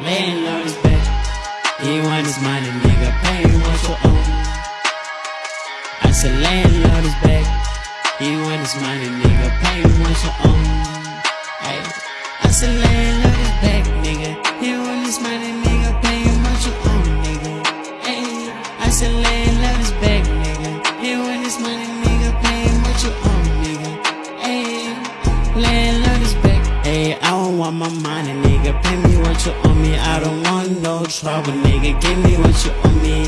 Landlord is back. He want his money, nigga. Pay me what you owe. I said landlord is back. He want his money, nigga. Pay me what you owe. Ay. I said landlord is back, nigga. He want his money, nigga. Pay me what you owe, nigga. Ay. I said landlord Want my money, nigga. Pay me what you owe me. I don't want no trouble, nigga. Give me what you owe me.